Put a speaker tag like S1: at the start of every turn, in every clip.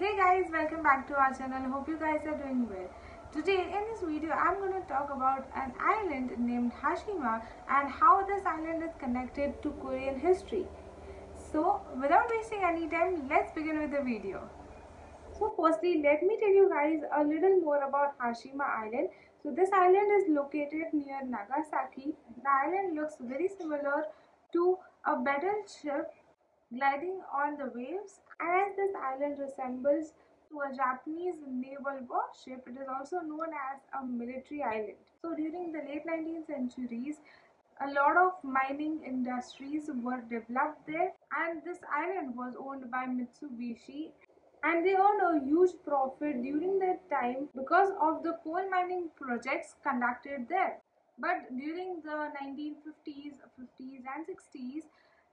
S1: Hey guys, welcome back to our channel. Hope you guys are doing well. Today in this video, I'm going to talk about an island named Hashima and how this island is connected to Korean history. So, without wasting any time, let's begin with the video. So, firstly, let me tell you guys a little more about Hashima Island. So, this island is located near Nagasaki. The island looks very similar to a battleship gliding on the waves as this island resembles to a Japanese naval warship, it is also known as a military island. So during the late 19th centuries, a lot of mining industries were developed there and this island was owned by Mitsubishi and they earned a huge profit during that time because of the coal mining projects conducted there. But during the 1950s, 50s and 60s,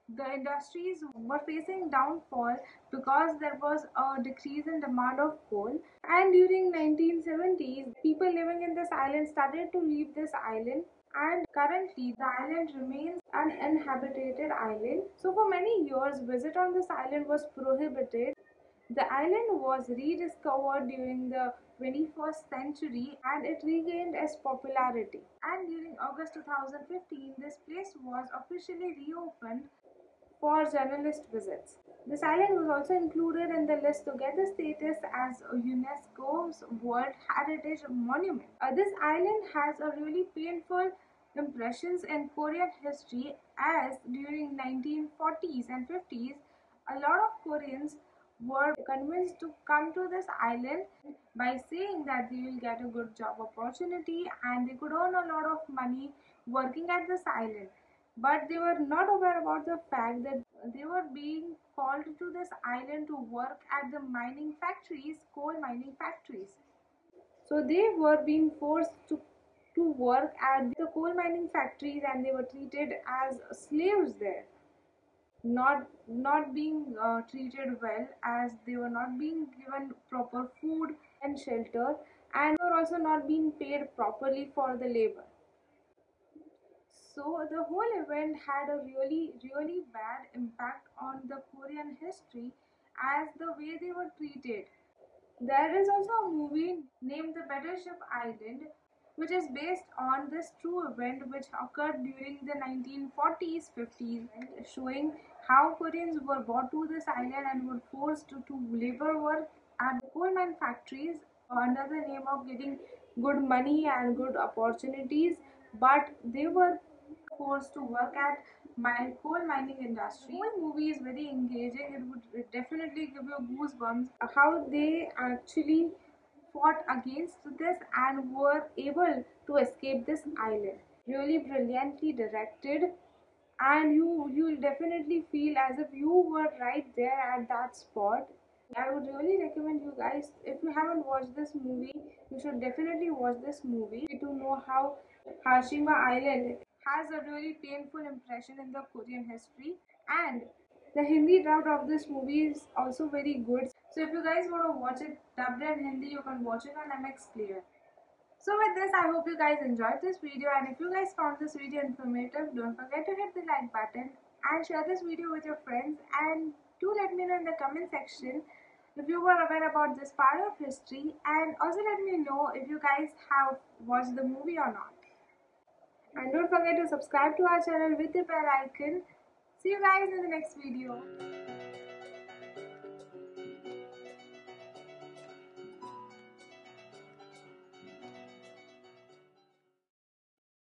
S1: the industries were facing downfall because there was a decrease in demand of coal. And during 1970s people living in this island started to leave this island. And currently the island remains an uninhabited island. So for many years visit on this island was prohibited. The island was rediscovered during the 21st century and it regained its popularity. And during August 2015, this place was officially reopened for journalist visits. This island was also included in the list to get the status as UNESCO's World Heritage Monument. Uh, this island has a really painful impressions in Korean history as during 1940s and 50s a lot of Koreans were convinced to come to this island by saying that they will get a good job opportunity and they could earn a lot of money working at this island but they were not aware about the fact that they were being called to this island to work at the mining factories, coal mining factories. So they were being forced to, to work at the coal mining factories and they were treated as slaves there. Not, not being uh, treated well as they were not being given proper food and shelter and were also not being paid properly for the labor so the whole event had a really really bad impact on the korean history as the way they were treated. There is also a movie named the battleship island which is based on this true event which occurred during the 1940s 50s showing how koreans were brought to this island and were forced to, to labor work at coal mine factories under the name of getting good money and good opportunities. But they were forced to work at my coal mining industry. The whole movie is very engaging. It would definitely give you goosebumps how they actually fought against this and were able to escape this island. Really brilliantly directed and you you will definitely feel as if you were right there at that spot. I would really recommend you guys if you haven't watched this movie you should definitely watch this movie to know how Hashima Island has a really painful impression in the Korean history. And the Hindi dub of this movie is also very good. So if you guys want to watch it dubbed in Hindi, you can watch it on MX Player. So with this, I hope you guys enjoyed this video. And if you guys found this video informative, don't forget to hit the like button and share this video with your friends. And do let me know in the comment section if you were aware about this part of history. And also let me know if you guys have watched the movie or not and don't forget to subscribe to our channel with the bell icon. See you guys in the next video